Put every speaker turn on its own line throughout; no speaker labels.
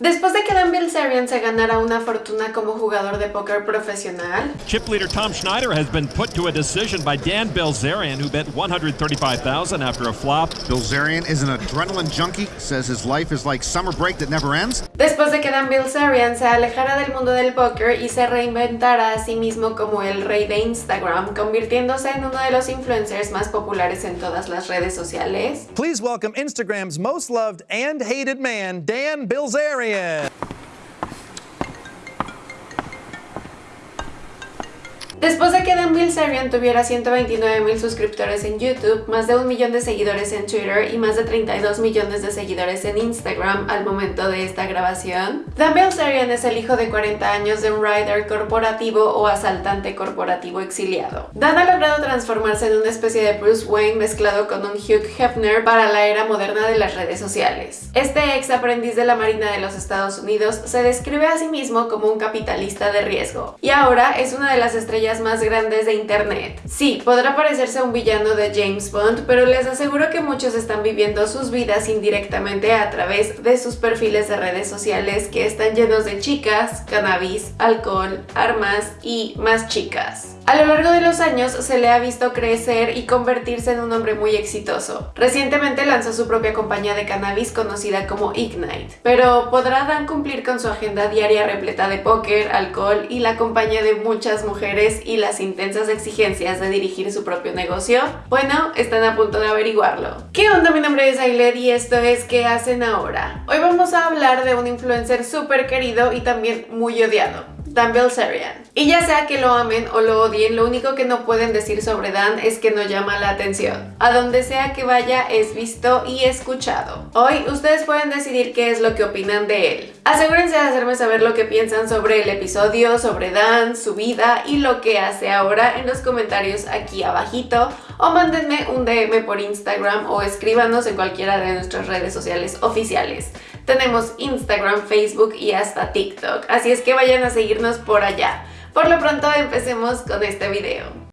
Después de que Dan Bilzerian se ganara una fortuna como jugador de póker profesional,
Chip leader Tom Schneider has been put to a decision by Dan Bilzerian, who bet 135,000 after a flop.
Bilzerian is an adrenaline junkie, says his life is like summer break that never ends.
después de que Dan Bilzerian se alejara del mundo del póker y se reinventara a sí mismo como el rey de Instagram, convirtiéndose en uno de los influencers más populares en todas las redes sociales,
Please welcome Instagram's most loved and hated man, Dan Bilzerian. Maia.
Después de que Dan Bilzerian tuviera 129 mil suscriptores en YouTube, más de un millón de seguidores en Twitter y más de 32 millones de seguidores en Instagram al momento de esta grabación, Dan Bilzerian es el hijo de 40 años de un rider corporativo o asaltante corporativo exiliado. Dan ha logrado transformarse en una especie de Bruce Wayne mezclado con un Hugh Hefner para la era moderna de las redes sociales. Este ex aprendiz de la Marina de los Estados Unidos se describe a sí mismo como un capitalista de riesgo y ahora es una de las estrellas más grandes de internet. Sí, podrá parecerse a un villano de James Bond, pero les aseguro que muchos están viviendo sus vidas indirectamente a través de sus perfiles de redes sociales que están llenos de chicas, cannabis, alcohol, armas y más chicas. A lo largo de los años se le ha visto crecer y convertirse en un hombre muy exitoso. Recientemente lanzó su propia compañía de cannabis conocida como Ignite. Pero ¿podrá Dan cumplir con su agenda diaria repleta de póker, alcohol y la compañía de muchas mujeres y las intensas exigencias de dirigir su propio negocio? Bueno, están a punto de averiguarlo. ¿Qué onda? Mi nombre es Ailet y esto es ¿Qué hacen ahora? Hoy vamos a hablar de un influencer súper querido y también muy odiado. Dan Bilzerian. Y ya sea que lo amen o lo odien, lo único que no pueden decir sobre Dan es que no llama la atención. A donde sea que vaya es visto y escuchado. Hoy ustedes pueden decidir qué es lo que opinan de él. Asegúrense de hacerme saber lo que piensan sobre el episodio, sobre Dan, su vida y lo que hace ahora en los comentarios aquí abajito o mándenme un DM por Instagram o escríbanos en cualquiera de nuestras redes sociales oficiales. Tenemos Instagram, Facebook y hasta TikTok, así es que vayan a seguirnos por allá. Por lo pronto empecemos con este video.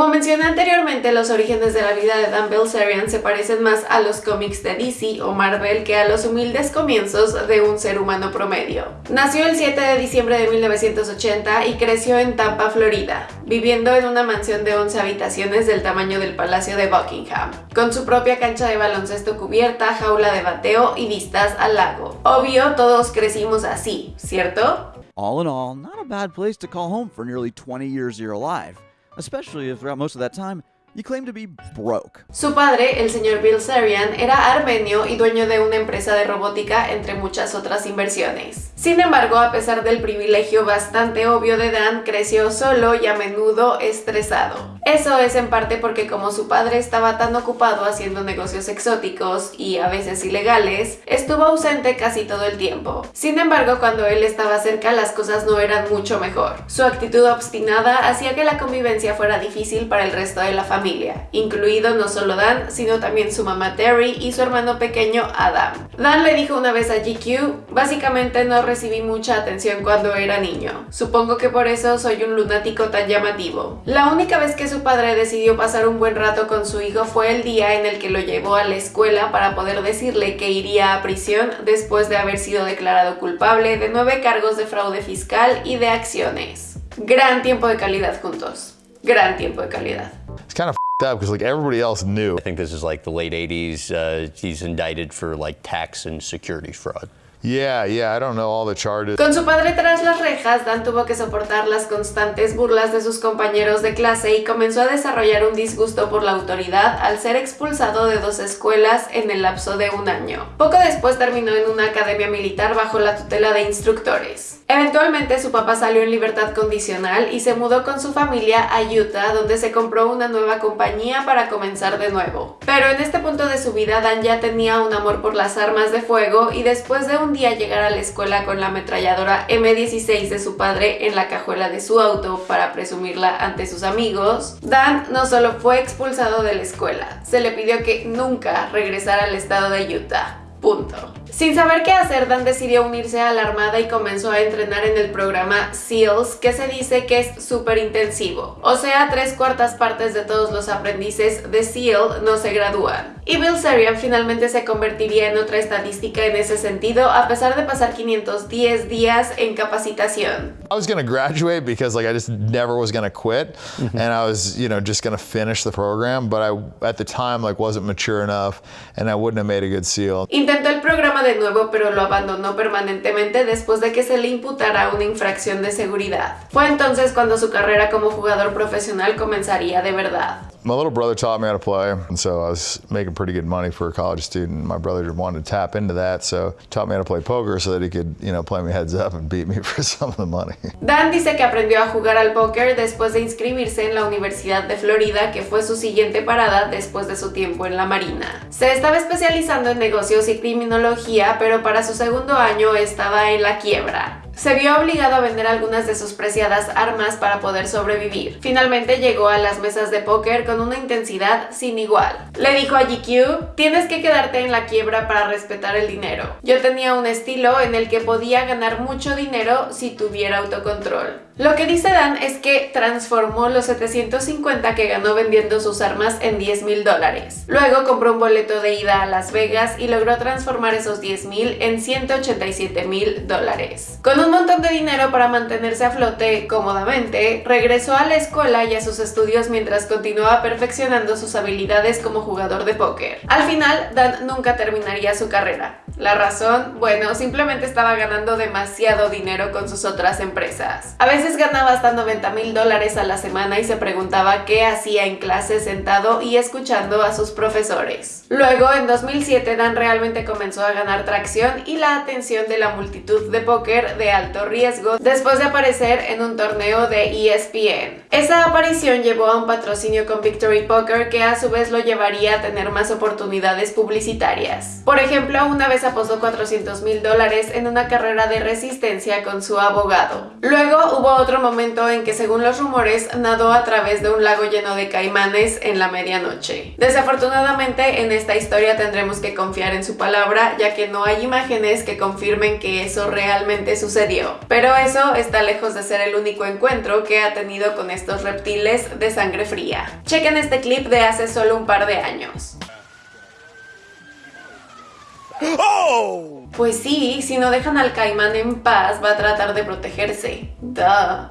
Como mencioné anteriormente, los orígenes de la vida de Dan Bilzerian se parecen más a los cómics de DC o Marvel que a los humildes comienzos de un ser humano promedio. Nació el 7 de diciembre de 1980 y creció en Tampa, Florida, viviendo en una mansión de 11 habitaciones del tamaño del Palacio de Buckingham, con su propia cancha de baloncesto cubierta, jaula de bateo y vistas al lago. Obvio, todos crecimos así, ¿cierto?
All in all, not a bad place to call home for nearly 20 years of your life, especially throughout most of that time you claim to be broke.
Su padre, el señor Bilzerian, era armenio y dueño de una empresa de robótica entre muchas otras inversiones. Sin embargo, a pesar del privilegio bastante obvio de Dan, creció solo y a menudo estresado. Eso es en parte porque como su padre estaba tan ocupado haciendo negocios exóticos y a veces ilegales, estuvo ausente casi todo el tiempo. Sin embargo, cuando él estaba cerca las cosas no eran mucho mejor. Su actitud obstinada hacía que la convivencia fuera difícil para el resto de la familia, incluido no solo Dan, sino también su mamá Terry y su hermano pequeño Adam. Dan le dijo una vez a GQ, básicamente no recibí mucha atención cuando era niño. Supongo que por eso soy un lunático tan llamativo. La única vez que su padre decidió pasar un buen rato con su hijo fue el día en el que lo llevó a la escuela para poder decirle que iría a prisión después de haber sido declarado culpable de nueve cargos de fraude fiscal y de acciones. Gran tiempo de calidad juntos. Gran tiempo de calidad.
It's kind of up because like everybody else knew.
I think this is like the late 80s. Uh, he's indicted for like tax and securities fraud.
Yeah, yeah, I don't know all the.
Con su padre tras las rejas, Dan tuvo que soportar las constantes burlas de sus compañeros de clase y comenzó a desarrollar un disgusto por la autoridad al ser expulsado de dos escuelas en el lapso de un año. Poco después terminó en una academia militar bajo la tutela de instructores. Eventualmente su papá salió en libertad condicional y se mudó con su familia a Utah donde se compró una nueva compañía para comenzar de nuevo. Pero en este punto de su vida Dan ya tenía un amor por las armas de fuego y después de un día llegar a la escuela con la ametralladora M16 de su padre en la cajuela de su auto para presumirla ante sus amigos, Dan no solo fue expulsado de la escuela, se le pidió que nunca regresara al estado de Utah. Punto. Sin saber qué hacer, Dan decidió unirse a la Armada y comenzó a entrenar en el programa SEALs, que se dice que es súper intensivo. O sea, tres cuartas partes de todos los aprendices de SEAL no se gradúan. Y Bill Sarian finalmente se convertiría en otra estadística en ese sentido, a pesar de pasar 510 días en capacitación.
I was gonna graduate because like I just never was gonna quit, and I was you know just gonna finish the program. But I at the time like wasn't mature enough, and I wouldn't have made a good SEAL.
Intentó el programa de nuevo, pero lo abandonó permanentemente después de que se le imputara una infracción de seguridad. Fue entonces cuando su carrera como jugador profesional comenzaría de verdad.
My little brother taught me how to play, and so I was making pretty good money for a college student. My brother wanted to tap into that, so taught me how to play poker so that he could, you know, play me heads up and beat me for some of the money.
Dan dice que aprendió a jugar al póker después de inscribirse en la Universidad de Florida, que fue su siguiente parada después de su tiempo en la Marina. Se estaba especializando en negocios y criminología, pero para su segundo año estaba en la quiebra. Se vio obligado a vender algunas de sus preciadas armas para poder sobrevivir. Finalmente llegó a las mesas de póker con una intensidad sin igual. Le dijo a GQ, tienes que quedarte en la quiebra para respetar el dinero. Yo tenía un estilo en el que podía ganar mucho dinero si tuviera autocontrol. Lo que dice Dan es que transformó los 750 que ganó vendiendo sus armas en 10 mil dólares. Luego compró un boleto de ida a Las Vegas y logró transformar esos 10 mil en 187 mil dólares. Con un montón de dinero para mantenerse a flote cómodamente, regresó a la escuela y a sus estudios mientras continuaba perfeccionando sus habilidades como jugador de póker. Al final, Dan nunca terminaría su carrera. La razón, bueno, simplemente estaba ganando demasiado dinero con sus otras empresas. A veces ganaba hasta 90 mil dólares a la semana y se preguntaba qué hacía en clase sentado y escuchando a sus profesores. Luego, en 2007, Dan realmente comenzó a ganar tracción y la atención de la multitud de póker de alto riesgo después de aparecer en un torneo de ESPN. Esa aparición llevó a un patrocinio con Victory Poker que a su vez lo llevaría a tener más oportunidades publicitarias. Por ejemplo, una vez apostó 400 mil dólares en una carrera de resistencia con su abogado. Luego hubo otro momento en que según los rumores nadó a través de un lago lleno de caimanes en la medianoche. Desafortunadamente en esta historia tendremos que confiar en su palabra ya que no hay imágenes que confirmen que eso realmente sucedió. Pero eso está lejos de ser el único encuentro que ha tenido con estos reptiles de sangre fría. Chequen este clip de hace solo un par de años. Pues sí, si no dejan al caimán en paz, va a tratar de protegerse. Duh.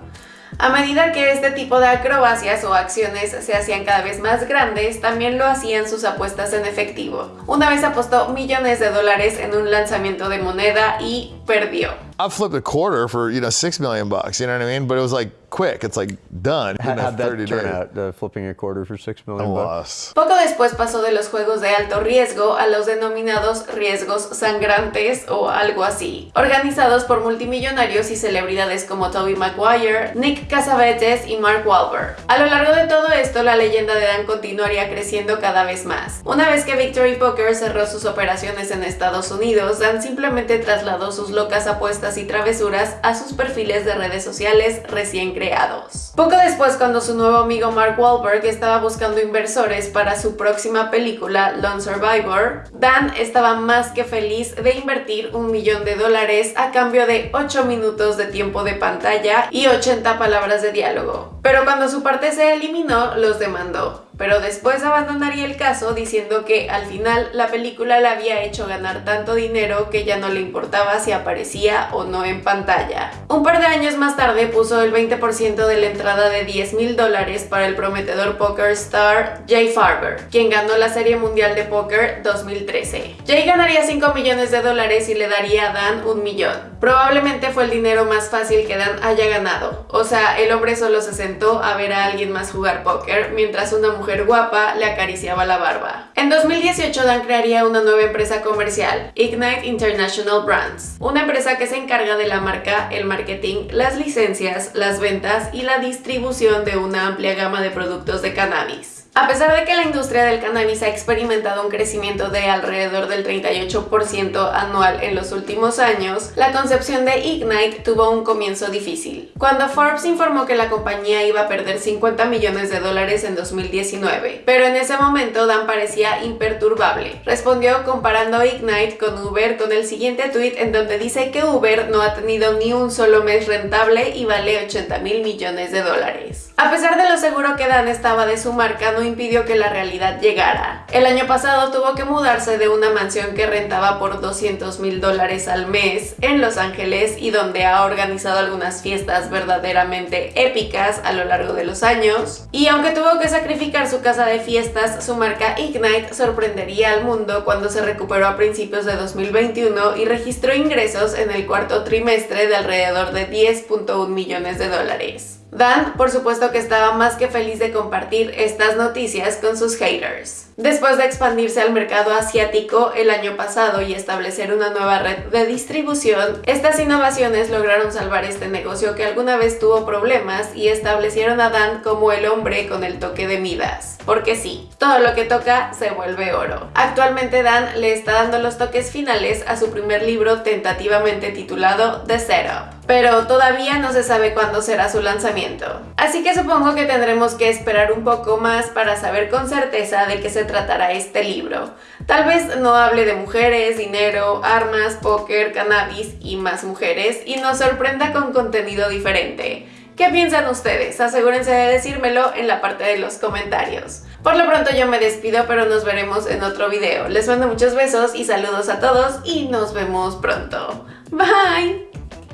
A medida que este tipo de acrobacias o acciones se hacían cada vez más grandes, también lo hacían sus apuestas en efectivo. Una vez apostó millones de dólares en un lanzamiento de moneda y perdió.
I flipped a quarter for you know six million bucks. You know what I mean? But it was like quick. It's like done.
How, how'd that
30
turn
days.
out? Uh, flipping a quarter for six million bucks.
Poco después pasó de los juegos de alto riesgo a los denominados riesgos sangrantes o algo así, organizados por multimillonarios y celebridades como Toby Maguire, Nick Cassavetes y Mark Wahlberg. A lo largo de todo esto, la leyenda de Dan continuaría creciendo cada vez más. Una vez que Victory Poker cerró sus operaciones en Estados Unidos, Dan simplemente trasladó sus locas apuestas y travesuras a sus perfiles de redes sociales recién creados. Poco después, cuando su nuevo amigo Mark Wahlberg estaba buscando inversores para su próxima película Lone Survivor, Dan estaba más que feliz de invertir un millón de dólares a cambio de 8 minutos de tiempo de pantalla y 80 palabras de diálogo. Pero cuando su parte se eliminó, los demandó pero después abandonaría el caso diciendo que al final la película le había hecho ganar tanto dinero que ya no le importaba si aparecía o no en pantalla. Un par de años más tarde puso el 20% de la entrada de 10 mil dólares para el prometedor poker star Jay Farber, quien ganó la Serie Mundial de Póker 2013. Jay ganaría 5 millones de dólares y le daría a Dan un millón. Probablemente fue el dinero más fácil que Dan haya ganado. O sea, el hombre solo se sentó a ver a alguien más jugar póker mientras una guapa le acariciaba la barba. En 2018 Dan crearía una nueva empresa comercial, Ignite International Brands, una empresa que se encarga de la marca, el marketing, las licencias, las ventas y la distribución de una amplia gama de productos de cannabis. A pesar de que la industria del cannabis ha experimentado un crecimiento de alrededor del 38% anual en los últimos años, la concepción de Ignite tuvo un comienzo difícil. Cuando Forbes informó que la compañía iba a perder 50 millones de dólares en 2019, pero en ese momento Dan parecía imperturbable. Respondió comparando Ignite con Uber con el siguiente tweet en donde dice que Uber no ha tenido ni un solo mes rentable y vale 80 mil millones de dólares. A pesar de lo seguro que Dan estaba de su marca, no impidió que la realidad llegara. El año pasado tuvo que mudarse de una mansión que rentaba por 200 mil dólares al mes en Los Ángeles y donde ha organizado algunas fiestas verdaderamente épicas a lo largo de los años. Y aunque tuvo que sacrificar su casa de fiestas, su marca Ignite sorprendería al mundo cuando se recuperó a principios de 2021 y registró ingresos en el cuarto trimestre de alrededor de 10.1 millones de dólares. Dan, por supuesto que estaba más que feliz de compartir estas noticias con sus haters. Después de expandirse al mercado asiático el año pasado y establecer una nueva red de distribución, estas innovaciones lograron salvar este negocio que alguna vez tuvo problemas y establecieron a Dan como el hombre con el toque de Midas. Porque sí, todo lo que toca se vuelve oro. Actualmente Dan le está dando los toques finales a su primer libro tentativamente titulado The Setup pero todavía no se sabe cuándo será su lanzamiento. Así que supongo que tendremos que esperar un poco más para saber con certeza de qué se tratará este libro. Tal vez no hable de mujeres, dinero, armas, póker, cannabis y más mujeres y nos sorprenda con contenido diferente. ¿Qué piensan ustedes? Asegúrense de decírmelo en la parte de los comentarios. Por lo pronto yo me despido, pero nos veremos en otro video. Les mando muchos besos y saludos a todos y nos vemos pronto. Bye!